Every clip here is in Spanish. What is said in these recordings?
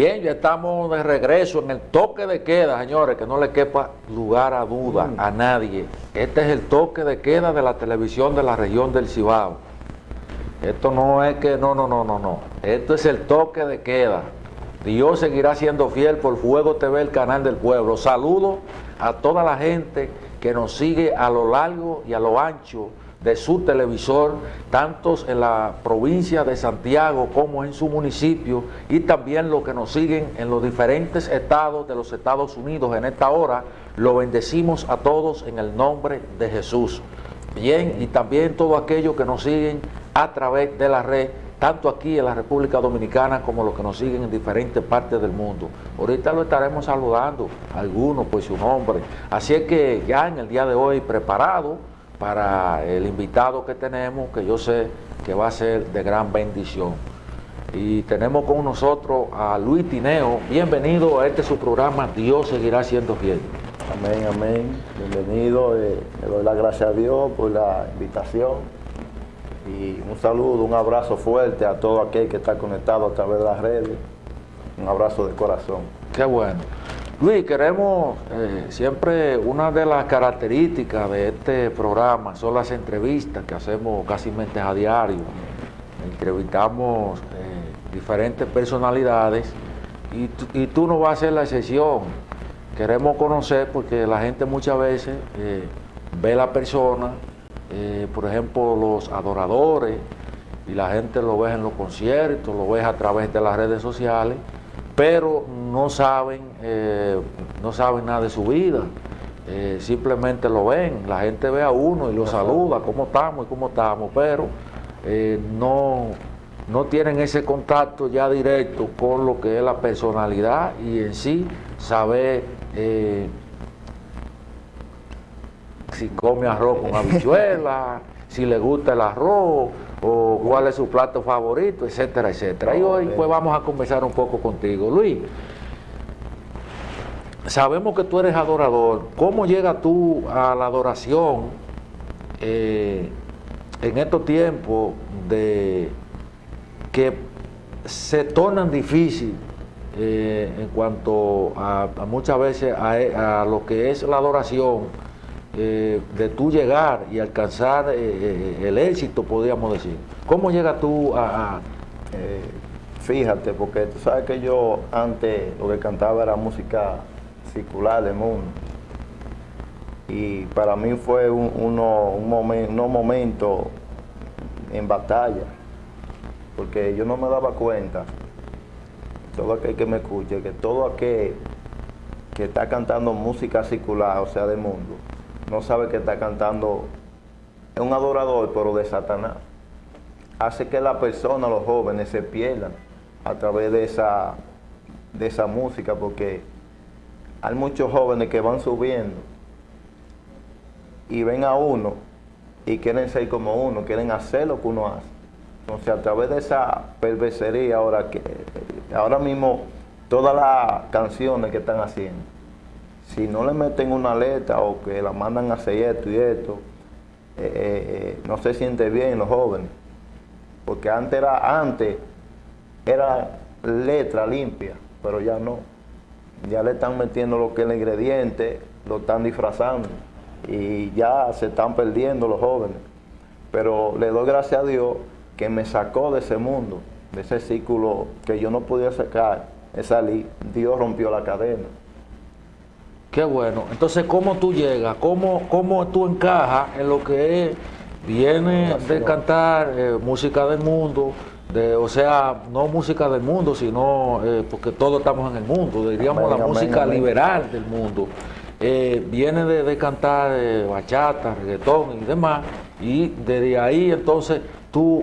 Bien, ya estamos de regreso en el toque de queda, señores, que no le quepa lugar a duda Mm. a nadie. Este es el toque de queda de la televisión de la región del Cibao. Esto no es que, no, no, no, no, no. Esto es el toque de queda. Dios seguirá siendo fiel por Fuego TV, el canal del pueblo. Saludo a toda la gente que nos sigue a lo largo y a lo ancho de su televisor, tantos en la provincia de Santiago como en su municipio, y también los que nos siguen en los diferentes estados de los Estados Unidos en esta hora. Lo bendecimos a todos en el nombre de Jesús. Bien, y también todos aquellos que nos siguen a través de la red, tanto aquí en la República Dominicana como los que nos siguen en diferentes partes del mundo. Ahorita lo estaremos saludando, algunos por su nombre. Así es que ya en el día de hoy preparado para el invitado que tenemos, que yo sé que va a ser de gran bendición. Y tenemos con nosotros a Luis Tineo. Bienvenido a este su programa, Dios seguirá siendo fiel. Amén, amén. Bienvenido. eh, le doy las gracias a Dios por la invitación. Y un saludo, un abrazo fuerte a todo aquel que está conectado a través de las redes. Un abrazo de corazón. Qué bueno. Luis, queremos, eh, siempre una de las características de este programa son las entrevistas que hacemos casi a diario. Entrevistamos eh, diferentes personalidades y, y tú no vas a ser la excepción. Queremos conocer porque la gente muchas veces eh, ve la persona, por ejemplo, los adoradores, y la gente lo ve en los conciertos, lo ve a través de las redes sociales, pero no saben, eh, no saben nada de su vida. Eh, simplemente lo ven, la gente ve a uno y lo saluda, cómo estamos y cómo estamos, pero eh, no, no tienen ese contacto ya directo con lo que es la personalidad y en sí saber eh, si come arroz con habichuela, si le gusta el arroz, o cuál es su plato favorito, etcétera, etcétera. Y hoy pues vamos a conversar un poco contigo. Luis, sabemos que tú eres adorador. ¿Cómo llegas tú a la adoración eh, en estos tiempos de que se tornan difícil eh, en cuanto a, muchas veces a lo que es la adoración, eh, de tú llegar y alcanzar eh, eh, el éxito, podríamos decir. ¿Cómo llegas tú a, fíjate, porque tú sabes que yo antes lo que cantaba era música circular del mundo. Y para mí fue un, uno, un momen- unos momentos en batalla, porque yo no me daba cuenta, todo aquel que me escuche, que todo aquel que está cantando música circular, o sea, del mundo, no sabe que está cantando, es un adorador, pero de Satanás hace que la persona, los jóvenes, se pierdan a través de esa, de esa música, porque hay muchos jóvenes que van subiendo y ven a uno y quieren ser como uno, quieren hacer lo que uno hace. Entonces, a través de esa perversería, ahora que ahora mismo todas las canciones que están haciendo, si no le meten una letra o que la mandan a hacer esto y esto, eh, eh, eh, no se siente bien los jóvenes porque antes era letra limpia, pero ya no. Ya le están metiendo lo que es el ingrediente, lo están disfrazando y ya se están perdiendo los jóvenes. Pero le doy gracias a Dios que me sacó de ese mundo, de ese círculo que yo no podía sacar, salir. Dios rompió la cadena. Qué bueno. Entonces, ¿cómo tú llegas? ¿Cómo, cómo tú encajas en lo que viene de cantar eh, música del mundo? De, o sea, no música del mundo, sino eh, porque todos estamos en el mundo, diríamos Amén, la amén, música amén. liberal del mundo. Eh, viene de, de cantar bachata, reggaetón y demás, y desde ahí entonces tú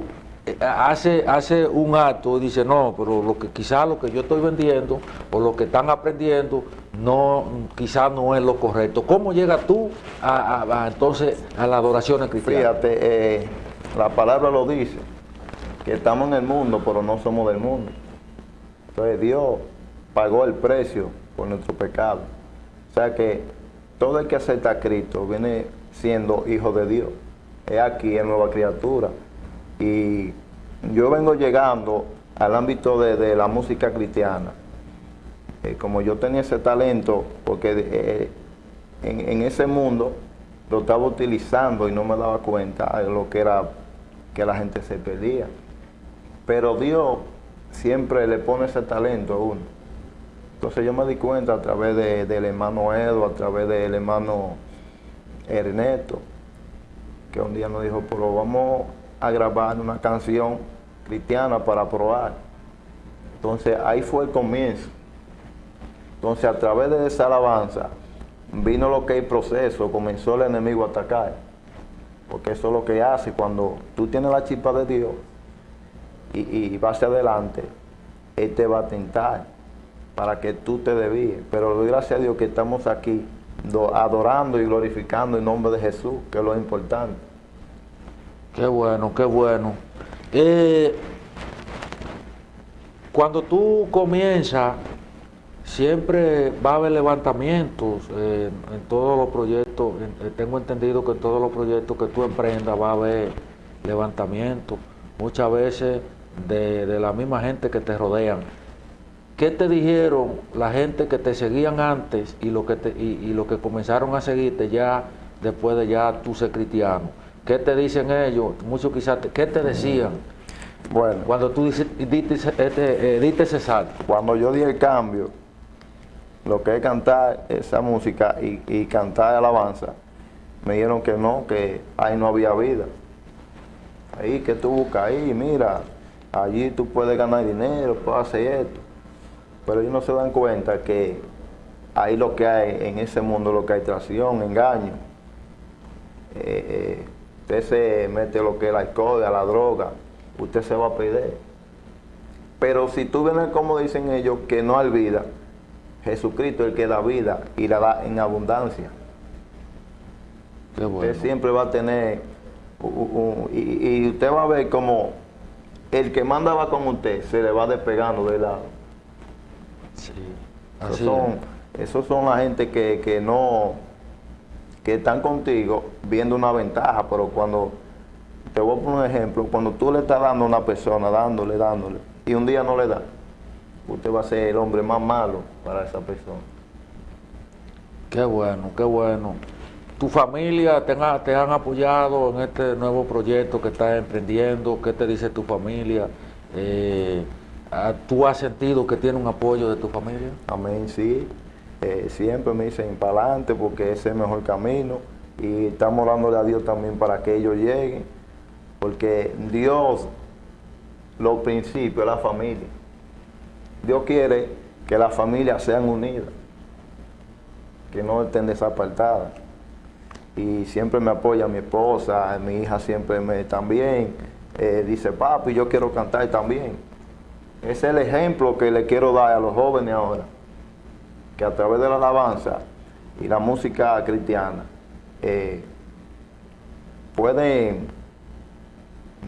hace, hace un acto y dice, no, pero lo que quizás lo que yo estoy vendiendo o lo que están aprendiendo, no, quizás no es lo correcto. ¿Cómo llegas tú a, a- a, entonces a la adoración cristiana? Fíjate, eh, la palabra lo dice, que estamos en el mundo, pero no somos del mundo. Entonces Dios pagó el precio por nuestro pecado. O sea que todo el que acepta a Cristo viene siendo hijo de Dios. Es aquí, es nueva criatura. Y yo vengo llegando al ámbito de la música cristiana eh, como yo tenía ese talento, porque eh, en, ese mundo lo estaba utilizando y no me daba cuenta de lo que era que la gente se perdía. Pero Dios siempre le pone ese talento a uno. Entonces yo me di cuenta a través del hermano Edo, a través del hermano Ernesto, que un día nos dijo, pero vamos a grabar una canción cristiana para probar. Entonces ahí fue el comienzo. Entonces a través de esa alabanza vino lo que es proceso, comenzó el enemigo a atacar. Porque eso es lo que hace cuando tú tienes la chispa de Dios y, vas hacia adelante, Él te va a tentar para que tú te desvíes. Pero gracias a Dios que estamos aquí adorando y glorificando el nombre de Jesús, que es lo importante. Qué bueno, qué bueno. Eh, cuando tú comienzas, siempre va a haber levantamientos eh, en todos los proyectos. Eh, tengo entendido que en todos los proyectos que tú emprendas va a haber levantamientos. Muchas veces de, la misma gente que te rodean. ¿Qué te dijeron la gente que te seguían antes y lo que, te, y, lo que comenzaron a seguirte ya después de ya tú ser cristiano? ¿Qué te dicen ellos? Muchos quizás, ¿qué te decían? Bueno. Cuando tú diste, este, eh, ese salto. Cuando yo di el cambio, lo que es cantar esa música y, y cantar alabanza, me dijeron que no, que ahí no había vida. Ahí que tú buscas ahí, mira, allí tú puedes ganar dinero, puedes hacer esto. Pero ellos no se dan cuenta que ahí lo que hay en ese mundo, lo que hay traición, engaño. Eh, eh, usted se mete lo que es la alcohol, a la droga, usted se va a perder. Pero si tú vienes como dicen ellos, que no hay vida, Jesucristo es el que da vida y la da en abundancia. Usted siempre va a tener, y, y usted va a ver como el que mandaba con usted se le va despegando de lado. Sí, esos son, esos son la gente que, no, que están contigo viendo una ventaja, pero cuando, te voy a poner un ejemplo, cuando tú le estás dando a una persona, dándole, dándole, y un día no le da, usted va a ser el hombre más malo para esa persona. Qué bueno, qué bueno tu familia te, han apoyado en este nuevo proyecto que estás emprendiendo, ¿qué te dice tu familia? Eh, ah, ¿Tú has sentido que tiene un apoyo de tu familia? Amén, sí. Eh, siempre me dicen para adelante porque ese es el mejor camino y estamos dándole a Dios también para que ellos lleguen, porque Dios, lo principio es la familia. Dios quiere que las familias sean unidas, que no estén desapartadas y siempre me apoya mi esposa, mi hija siempre me también eh, dice, papi, yo quiero cantar también. Es el ejemplo que le quiero dar a los jóvenes ahora, que a través de la alabanza y la música cristiana eh, pueden,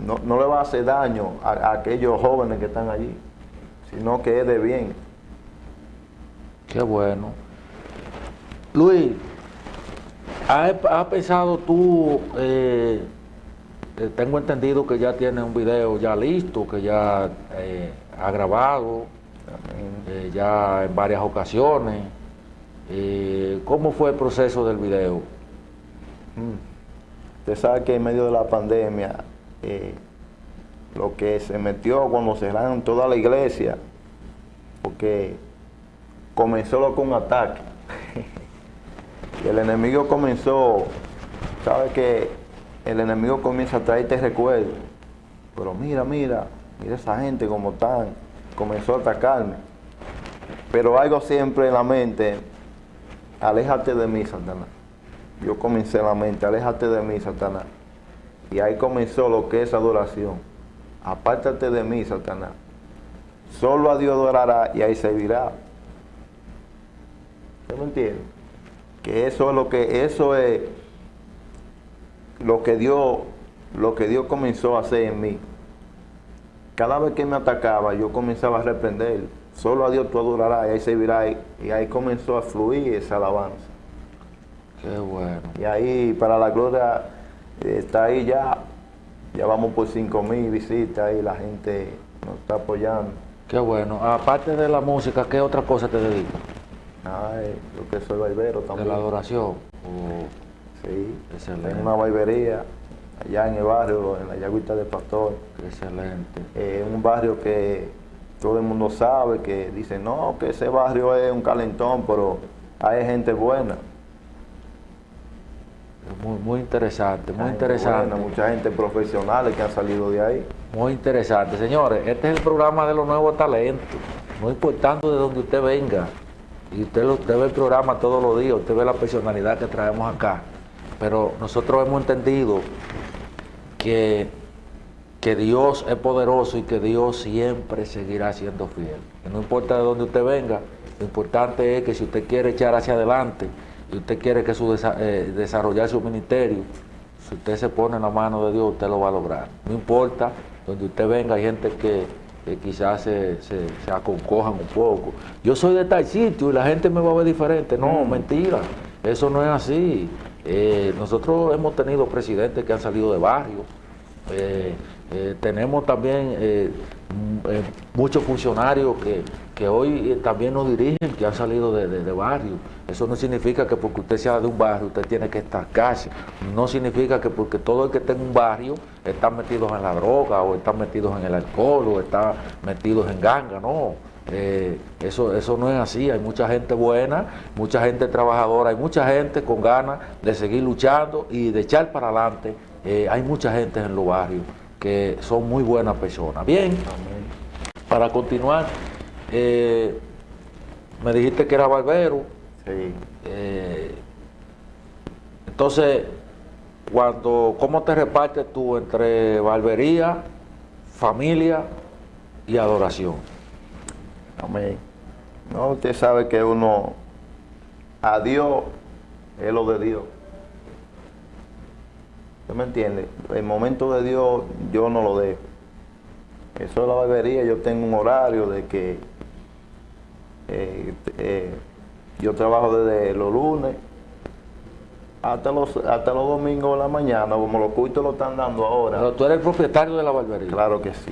no, le va a hacer daño a aquellos jóvenes que están allí, sino que es de bien. Qué bueno. Luis, ¿Has, pensado tú, eh, eh, tengo entendido que ya tiene un video ya listo, que ya eh, ha grabado, ya en varias ocasiones. ¿Cómo fue el proceso del video? Mm. Usted sabe que en medio de la pandemia, lo que se metió cuando cerraron toda la iglesia, porque comenzó con un ataque. Y el enemigo comenzó, sabe que el enemigo comienza a traerte recuerdos. Pero mira, mira, mira esa gente como están. Comenzó a atacarme. Pero algo siempre en la mente, aléjate de mí, Satanás. Yo comencé en la mente, aléjate de mí, Satanás. Y ahí comenzó lo que es adoración. Apártate de mí, Satanás. Solo a Dios adorará y ahí servirá. ¿Usted me entiende? que eso es lo que eso es lo que Dios lo que Dios comenzó a hacer en mí. Cada vez que me atacaba, yo comenzaba a reprender. Solo a Dios tú adorarás y ahí servirá. Y ahí comenzó a fluir esa alabanza. Qué bueno. Y ahí, para la gloria, está ahí ya. Ya vamos por cinco mil visitas y la gente nos está apoyando. Qué bueno. Aparte de la música, ¿qué otra cosa te dedicas? Ay, yo que soy barbero De también. la adoración. Oh, Sí, Excelente. tengo una barbería allá en el barrio, en la Yagüita de Pastor. excelente. Es un barrio que todo el mundo sabe, que dice, no, que ese barrio es un calentón, pero hay gente buena. Muy, muy interesante, muy interesante. mucha gente profesional que han salido de ahí. Muy interesante. Señores, este es el programa de los nuevos talentos. No importando de donde usted venga. Y usted, ve el programa todos los días, usted ve la personalidad que traemos acá. Pero nosotros hemos entendido que, que Dios es poderoso y que Dios siempre seguirá siendo fiel. Que no importa de dónde usted venga, lo importante es que si usted quiere echar hacia adelante y usted quiere que su desa- eh, desarrollar su ministerio, si usted se pone en la mano de Dios, usted lo va a lograr. No importa donde usted venga, hay gente que, que quizás se, se, se aconcojan un poco. Yo soy de tal sitio y la gente me va a ver diferente. No, mentira. Eso no es así. Eh, nosotros hemos tenido presidentes que han salido de barrios. Eh, eh, tenemos también eh, m- eh, muchos funcionarios que, que hoy eh, también nos dirigen, que han salido de, de, de barrios. Eso no significa que porque usted sea de un barrio, usted tiene que estar casi. No significa que porque todo el que está en un barrio está metidos en la droga, o está metidos en el alcohol, o está metidos en ganga, no. Eh, eso, eso no es así, hay mucha gente buena, mucha gente trabajadora, hay mucha gente con ganas de seguir luchando y de echar para adelante. Eh, hay mucha gente en los barrios que son muy buenas personas. Bien, para continuar, eh, me dijiste que era barbero, Sí. eh, entonces, cuando, ¿cómo te repartes tú entre barbería, familia y adoración? Amén. No, usted sabe que uno, a Dios es lo de Dios. ¿Usted me entiende? El momento de Dios yo no lo dejo. Eso es la barbería, yo tengo un horario de que eh, eh, yo trabajo desde los lunes hasta los, hasta los domingos de la mañana, como los cultos lo están dando ahora. Pero tú eres el propietario de la barbería. Claro que sí.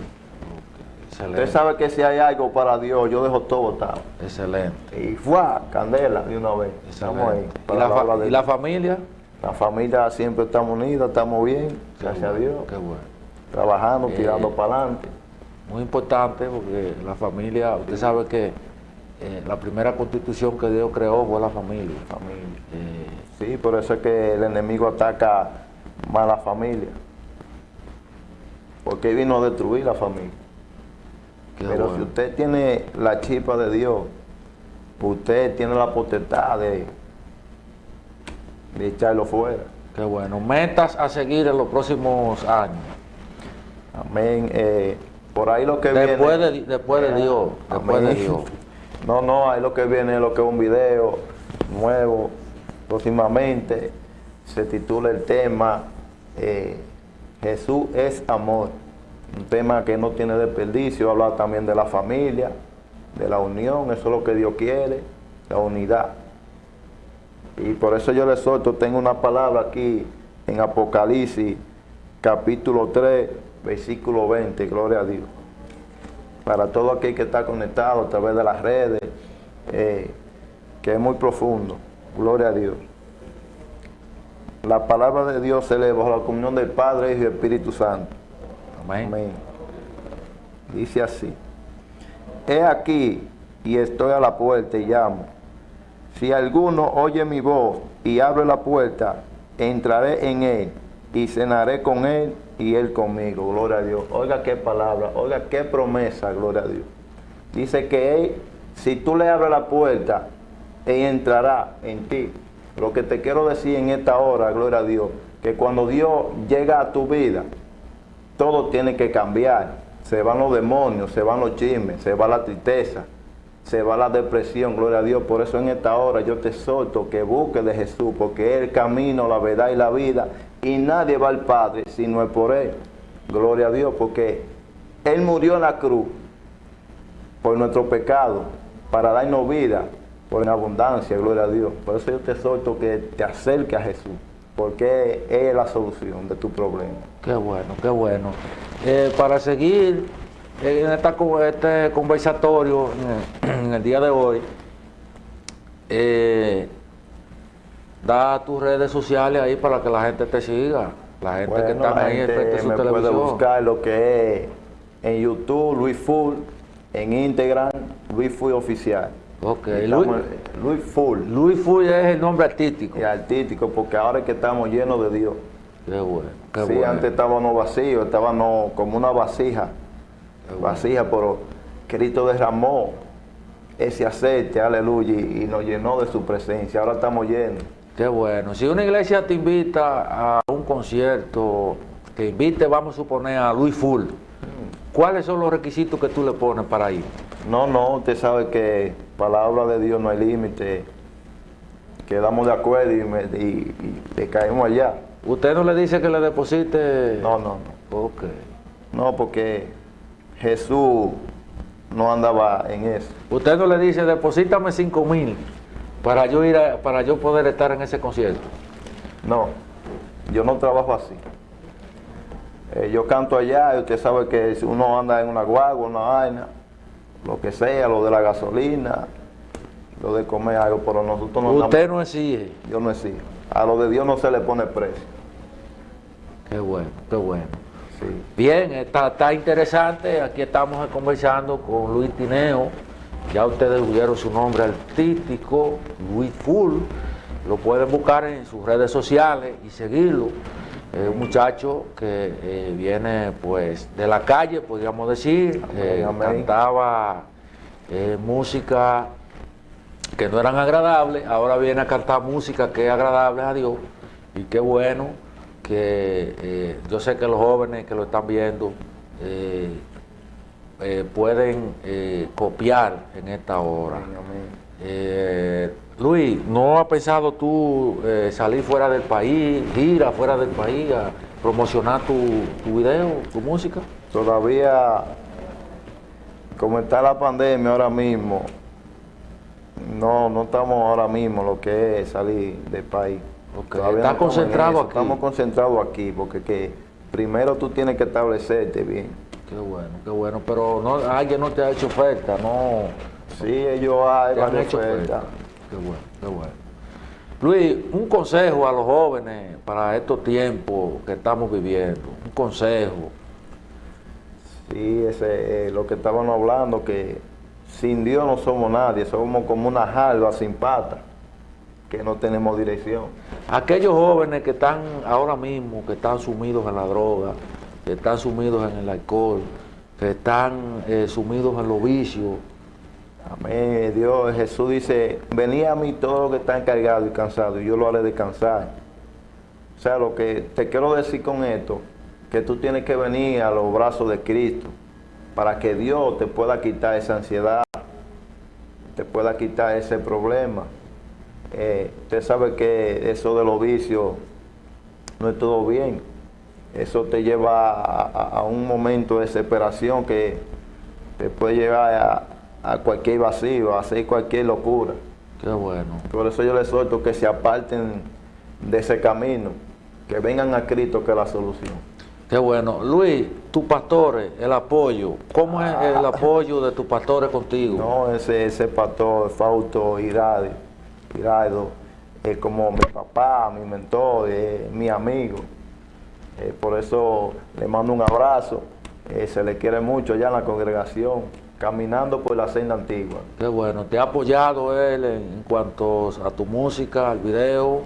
Excelente. Usted sabe que si hay algo para Dios, yo dejo todo botado. Excelente. Y fue candela de una vez. Estamos ahí. ¿Y, la, y familia? La familia siempre estamos unidos, estamos bien, Qué gracias a Dios. Qué bueno. Trabajando, Eh, tirando para adelante. Muy importante porque la familia, usted sabe que eh, la primera constitución que Dios creó fue la familia. Familia. Eh, Sí, por eso es que el enemigo ataca más a la familia. Porque vino a destruir la familia. qué Pero si usted tiene la chispa de Dios, usted tiene la potestad de, de echarlo fuera. Qué bueno. Metas a seguir en los próximos años. Amén. Eh, por ahí lo que Después viene. de, después de Dios. Después de. Dios. No, no, ahí lo que viene es lo que es un video nuevo. Próximamente se titula el tema eh, Jesús es amor. Un tema que no tiene desperdicio. Habla también de la familia, de la unión. Eso es lo que Dios quiere, la unidad. Y por eso yo le suelto, tengo una palabra aquí en Apocalipsis, capítulo 3, versículo 20, gloria a Dios. Para todo aquel que está conectado a través de las redes, eh, que es muy profundo, gloria a Dios. La palabra de Dios se lee bajo la comunión del Padre, Hijo y Espíritu Santo. Amén. Amén. Dice así. He aquí y estoy a la puerta y llamo. Si alguno oye mi voz y abre la puerta, entraré en él y cenaré con él y él conmigo. Gloria a Dios. Oiga qué palabra, oiga qué promesa, gloria a Dios. Dice que él, si tú le abres la puerta, él entrará en ti. Lo que te quiero decir en esta hora, gloria a Dios, que cuando Dios llega a tu vida, todo tiene que cambiar. Se van los demonios, se van los chismes, se va la tristeza, se va la depresión, gloria a Dios. Por eso en esta hora yo te exhorto que busques de Jesús, porque es el camino, la verdad y la vida. Y nadie va al Padre si no es por Él. Gloria a Dios, porque Él murió en la cruz por nuestro pecado, para darnos vida, por en abundancia, gloria a Dios. Por eso yo te exhorto que te acerques a Jesús, porque es la solución de tu problema. Qué bueno, qué bueno. Eh, para seguir en esta, este conversatorio, en el, día de hoy, eh, da tus redes sociales ahí para que la gente te siga. La gente que está ahí frente a su me puede buscar lo que es en YouTube, Luis Full, en Instagram, Luis Full Oficial. Ok, Luis, Luis Full. Luis Full es el nombre artístico. Y artístico, porque ahora es que estamos llenos de Dios. Qué bueno, qué sí, antes estábamos vacíos, estábamos como una vasija. Vasija, pero Cristo derramó ese aceite, aleluya, y, nos llenó de su presencia. Ahora estamos llenos. Qué bueno. Si una iglesia te invita a un concierto, que invite, vamos a suponer, a Luis Full, ¿cuáles son los requisitos que tú le pones para ir? No, no, usted sabe que palabra de Dios no hay límite. Quedamos de acuerdo y, y, caemos allá. ¿Usted no le dice que le deposite? No, no, no. ¿Por qué? No, porque Jesús no andaba en eso. ¿Usted no le dice, deposítame 5 mil para yo ir para yo poder estar en ese concierto? No, yo no trabajo así. Eh, yo canto allá y usted sabe que si uno anda en una guagua, una vaina, lo que sea, lo de la gasolina, lo de comer algo, pero nosotros no... Usted no exige. Yo no exijo. A lo de Dios no se le pone precio. Qué bueno, qué bueno. Bien, está, está interesante. Aquí estamos conversando con Luis Tineo. Ya ustedes vieron su nombre artístico, Luis Full. Lo pueden buscar en sus redes sociales y seguirlo. Es un muchacho que eh, viene pues de la calle, podríamos decir, eh, cantaba eh, música que no eran agradables, ahora viene a cantar música que es agradable a Dios y qué bueno que yo sé que los jóvenes que lo están viendo pueden copiar en esta hora. Luis, ¿no has pensado tú eh, salir fuera del país, ir afuera del país a promocionar tu, tu video, tu música? Todavía, como está la pandemia ahora mismo, no, no estamos ahora mismo lo que es salir del país. ¿Estás concentrado aquí? Estamos concentrados aquí, porque que primero tú tienes que establecerte bien. Qué bueno, qué bueno, pero no, alguien no te ha hecho oferta, no... Sí, ellos han hecho oferta. Qué bueno, qué bueno. Luis, un consejo a los jóvenes para estos tiempos que estamos viviendo, un consejo. Sí, ese es lo que estábamos hablando, que sin Dios no somos nadie, somos como una jalba sin pata, que no tenemos dirección. Aquellos jóvenes que están ahora mismo, que están sumidos en la droga, que están sumidos en el alcohol, que están eh, sumidos en los vicios, Amén. Dios, Jesús dice, venía a mí todo lo que está encargado y cansado y yo lo haré descansar. O sea, lo que te quiero decir con esto, que tú tienes que venir a los brazos de Cristo para que Dios te pueda quitar esa ansiedad, te pueda quitar ese problema. Eh, usted sabe que eso de los vicios no es todo bien. Eso te lleva a, a un momento de desesperación que te puede llevar a, a cualquier vacío, a hacer cualquier locura. Qué bueno. Por eso yo les suelto que se aparten de ese camino, que vengan a Cristo que es la solución. Qué bueno. Luis, tus pastores, el apoyo, ¿cómo es el ah. apoyo de tus pastores contigo? No, ese, ese pastor, Fausto Irado, es como mi papá, mi mentor, mi amigo. Eh, por eso le mando un abrazo, eh, se le quiere mucho allá en la congregación caminando por la senda antigua. Qué bueno, te ha apoyado él en, cuanto a tu música, al video.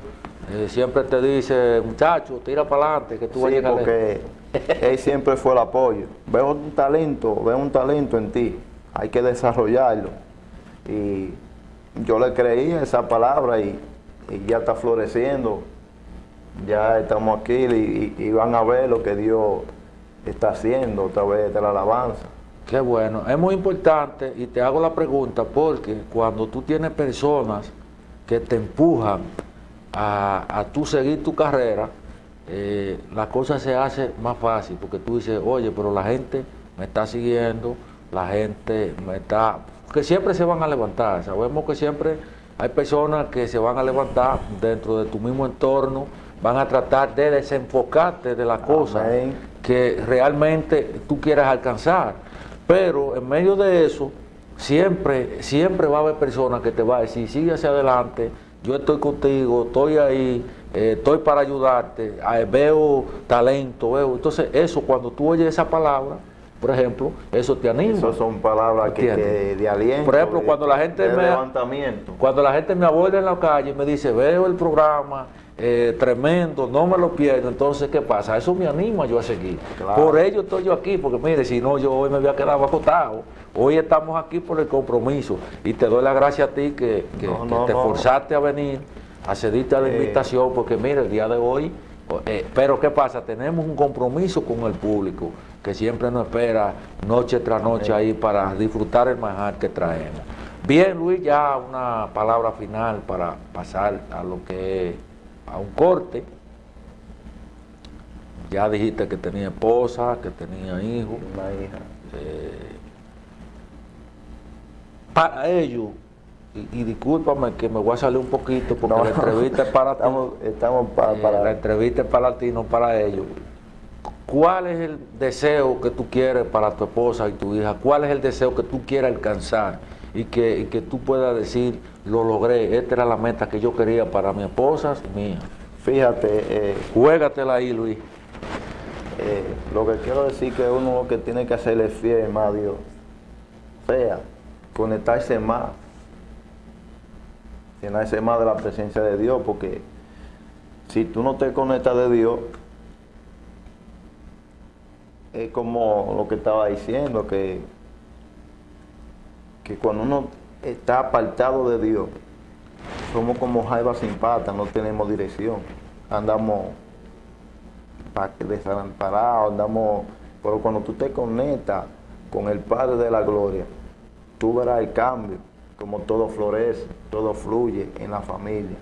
Eh, siempre te dice, muchacho, tira para adelante, que tú vas a llegar porque él siempre fue el apoyo. Veo un talento, veo un talento en ti, hay que desarrollarlo. Y yo le creí esa palabra y, ya está floreciendo. Ya estamos aquí y, van a ver lo que Dios está haciendo a través de la alabanza. Qué bueno. Es muy importante y te hago la pregunta porque cuando tú tienes personas que te empujan a, a tú seguir tu carrera, eh, la cosa se hace más fácil porque tú dices, oye, pero la gente me está siguiendo, la gente me está... que siempre se van a levantar. Sabemos que siempre hay personas que se van a levantar dentro de tu mismo entorno, van a tratar de desenfocarte de la cosa que realmente tú quieras alcanzar. Pero en medio de eso, siempre, siempre va a haber personas que te van a decir, sigue hacia adelante, yo estoy contigo, estoy ahí, eh, estoy para ayudarte, eh, veo talento, veo. Entonces, eso, cuando tú oyes esa palabra, por ejemplo, eso te anima. Esas son palabras que, que de aliento. Por ejemplo, cuando la gente de me levantamiento. cuando la gente me aborda en la calle y me dice, veo el programa, eh, tremendo, no me lo pierdo, entonces, ¿qué pasa? Eso me anima yo a seguir. Claro. Por ello estoy yo aquí, porque mire, si no, yo hoy me había quedado acostado. Hoy estamos aquí por el compromiso y te doy la gracia a ti que, que- No, que no, te no. forzaste a venir, a cedirte a la Eh. invitación, porque mire, el día de hoy, eh, pero ¿qué pasa? Tenemos un compromiso con el público que siempre nos espera noche tras noche ahí para disfrutar el manjar que traemos. Bien, Luis, ya una palabra final para pasar a lo que es a un corte. Ya dijiste que tenía esposa, que tenía hijos. Una hija. Eh, para ellos, y, y discúlpame que me voy a salir un poquito porque No, la entrevista es para ti. Estamos, estamos pa- Eh, para... la entrevista es para ti, no para ellos. ¿Cuál es el deseo que tú quieres para tu esposa y tu hija? ¿Cuál es el deseo que tú quieres alcanzar? Y que, y que tú puedas decir, lo logré, esta era la meta que yo quería para mi esposa y hija. Fíjate, eh, Juégatela ahí, Luis. eh, lo que quiero decir que uno lo que tiene que hacer es fiel más a Dios. O sea, conectarse más. Llenarse más de la presencia de Dios, porque si tú no te conectas de Dios, es como lo que estaba diciendo, que, que cuando uno está apartado de Dios, somos como jaiba sin pata, no tenemos dirección. Andamos pa- desamparados, andamos... Pero cuando tú te conectas con el Padre de la Gloria, tú verás el cambio, como todo florece, todo fluye en la familia.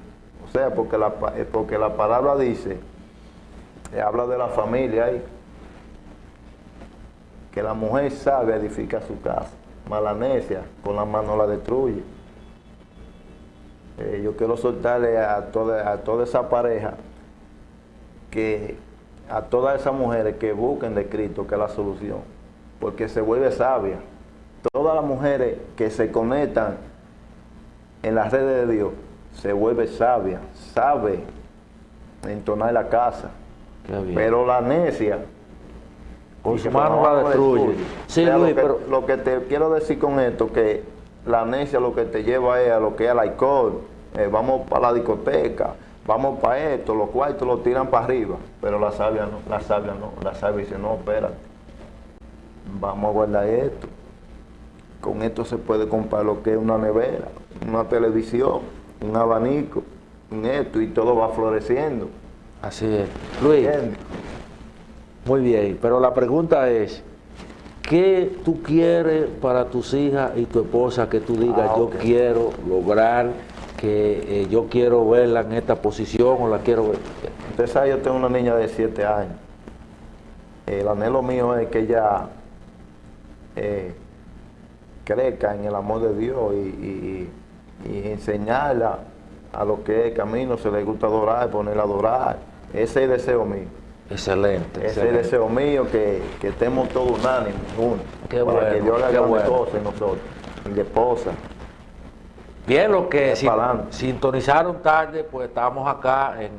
O sea, porque la, eh, porque la palabra dice, eh, habla de la familia ahí, que la mujer sabe edifica su casa, mas la necia con la mano la destruye. Eh, yo quiero soltarle a toda, a toda esa pareja que a todas esas mujeres que busquen de Cristo que es la solución, porque se vuelve sabia. Todas las mujeres que se conectan en las redes de Dios se vuelve sabia, sabe entonar la casa, pero la necia Con su mano la destruye. destruye. Sí, O sea, Luis, lo que, pero lo que te quiero decir con esto, que la necia lo que te lleva es a lo que es el alcohol, eh, vamos para la discoteca, vamos para esto, los cuartos los tiran para arriba, pero la sabia no, la sabia no, la sabia dice, no, espérate, vamos a guardar esto. Con esto se puede comprar lo que es una nevera, una televisión, un abanico, un esto, y todo va floreciendo. así es. Luis, ¿Entiendes? Muy bien, pero la pregunta es, ¿qué tú quieres para tus hijas y tu esposa que tú digas, Ah, yo quiero lograr, que eh, yo quiero verla en esta posición o la quiero ver? Usted sabe, yo tengo una niña de 7 años. El anhelo mío es que ella eh, crezca en el amor de Dios y, y- y enseñarla a lo que es el camino, se le gusta adorar, ponerla a adorar. Ese es el deseo mío. Excelente, Ese es el excelente. deseo mío, que, que estemos todos unánimes, juntos, Qué para bueno, que Dios haga bueno. cosas en nosotros. Y de esposa. Bien, los que sin- sintonizaron tarde, pues estamos acá en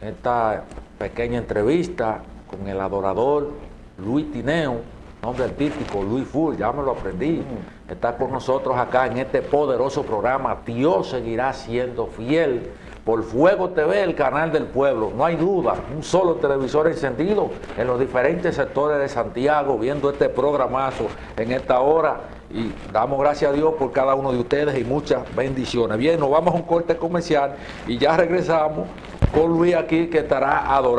esta pequeña entrevista con el adorador Luis Tineo, nombre artístico Luis Full, ya me lo aprendí. Mm. Está con nosotros acá en este poderoso programa. Dios seguirá siendo fiel. Por Fuego TV, el canal del pueblo. No hay duda, un solo televisor encendido en los diferentes sectores de Santiago, viendo este programazo en esta hora. Y damos gracias a Dios por cada uno de ustedes y muchas bendiciones. Bien, nos vamos a un corte comercial y ya regresamos con Luis aquí que estará adorando.